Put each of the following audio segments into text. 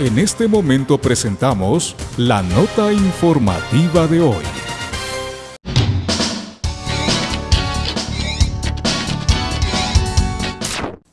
En este momento presentamos la nota informativa de hoy.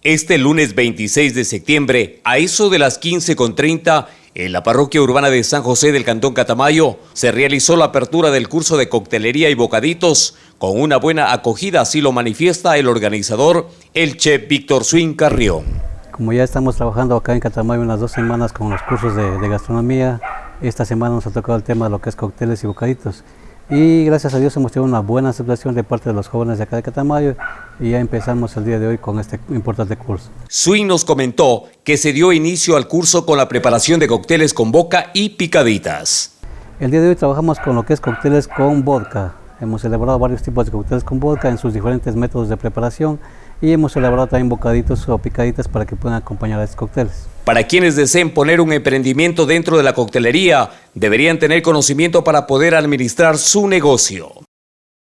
Este lunes 26 de septiembre, a eso de las 15.30, en la parroquia urbana de San José del Cantón Catamayo, se realizó la apertura del curso de coctelería y bocaditos con una buena acogida, así lo manifiesta el organizador, el chef Víctor Swin Carrión. Como ya estamos trabajando acá en Catamayo unas dos semanas con los cursos de, de gastronomía, esta semana nos ha tocado el tema de lo que es cócteles y bocaditos y gracias a Dios hemos tenido una buena aceptación de parte de los jóvenes de acá de Catamayo y ya empezamos el día de hoy con este importante curso. Swing nos comentó que se dio inicio al curso con la preparación de cócteles con boca y picaditas. El día de hoy trabajamos con lo que es cócteles con vodka. Hemos elaborado varios tipos de cócteles con vodka en sus diferentes métodos de preparación y hemos elaborado también bocaditos o picaditas para que puedan acompañar a estos cócteles. Para quienes deseen poner un emprendimiento dentro de la coctelería, deberían tener conocimiento para poder administrar su negocio.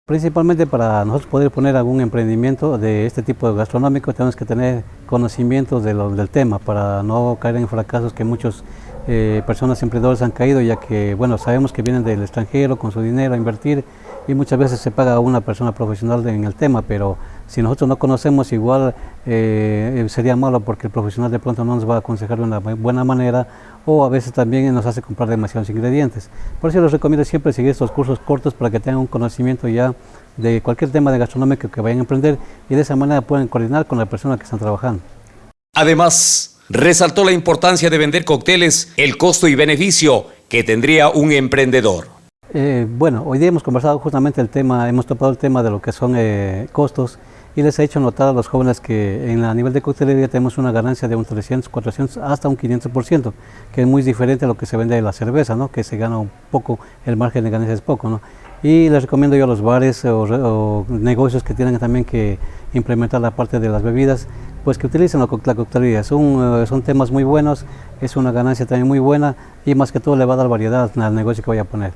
Principalmente para nosotros poder poner algún emprendimiento de este tipo de gastronómico tenemos que tener conocimientos de lo, del tema para no caer en fracasos que muchas eh, personas emprendedores han caído ya que bueno sabemos que vienen del extranjero con su dinero a invertir y muchas veces se paga a una persona profesional en el tema, pero si nosotros no conocemos igual eh, sería malo porque el profesional de pronto no nos va a aconsejar de una buena manera o a veces también nos hace comprar demasiados ingredientes. Por eso les recomiendo siempre seguir estos cursos cortos para que tengan un conocimiento ya de cualquier tema de gastronómico que vayan a emprender y de esa manera pueden coordinar con la persona que están trabajando. Además, resaltó la importancia de vender cócteles, el costo y beneficio que tendría un emprendedor. Eh, bueno, hoy día hemos conversado justamente el tema, hemos topado el tema de lo que son eh, costos y les he hecho notar a los jóvenes que en la nivel de coctelería tenemos una ganancia de un 300, 400 hasta un 500%, que es muy diferente a lo que se vende de la cerveza, ¿no? que se gana un poco, el margen de ganancia es poco. ¿no? Y les recomiendo yo a los bares o, negocios que tienen también que implementar la parte de las bebidas, pues que utilicen la, coctelería. Son, eh, son temas muy buenos, es una ganancia también muy buena y más que todo le va a dar variedad al negocio que vaya a poner.